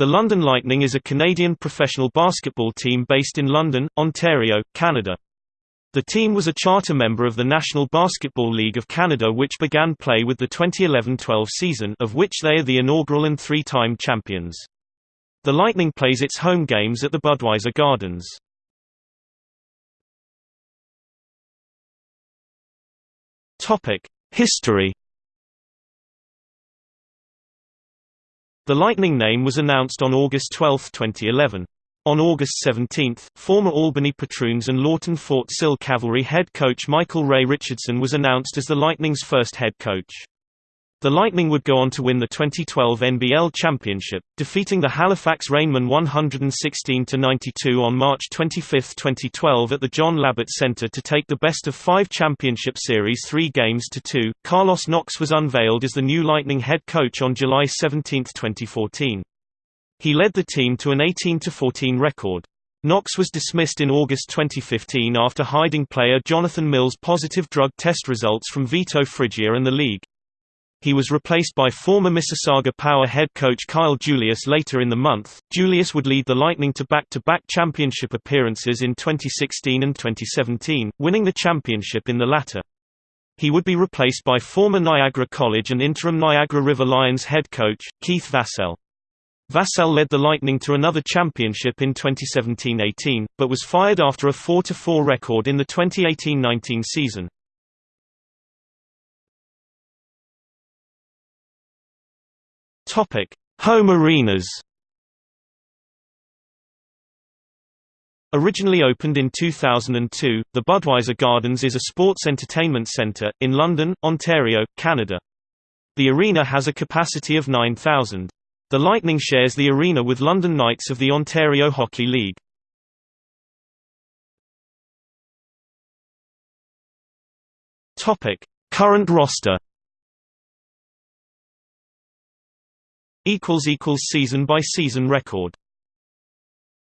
The London Lightning is a Canadian professional basketball team based in London, Ontario, Canada. The team was a charter member of the National Basketball League of Canada which began play with the 2011-12 season of which they are the inaugural and three-time champions. The Lightning plays its home games at the Budweiser Gardens. History The Lightning name was announced on August 12, 2011. On August 17, former Albany Patroons and Lawton Fort Sill Cavalry head coach Michael Ray Richardson was announced as the Lightning's first head coach. The Lightning would go on to win the 2012 NBL championship, defeating the Halifax Rainmen 116-92 on March 25, 2012 at the John Labatt Center to take the best-of-five championship series three games to two. Carlos Knox was unveiled as the new Lightning head coach on July 17, 2014. He led the team to an 18-14 record. Knox was dismissed in August 2015 after hiding player Jonathan Mills' positive drug test results from Vito Frijia and the league. He was replaced by former Mississauga Power head coach Kyle Julius later in the month. Julius would lead the Lightning to back-to-back championship appearances in 2016 and 2017, winning the championship in the latter. He would be replaced by former Niagara College and interim Niagara River Lions head coach, Keith Vassell. Vassell led the Lightning to another championship in 2017-18, but was fired after a 4-4 record in the 2018-19 season. Topic: Home arenas. Originally opened in 2002, the Budweiser Gardens is a sports entertainment centre, in London, Ontario, Canada. The arena has a capacity of 9,000. The Lightning shares the arena with London Knights of the Ontario Hockey League. Current roster season by season record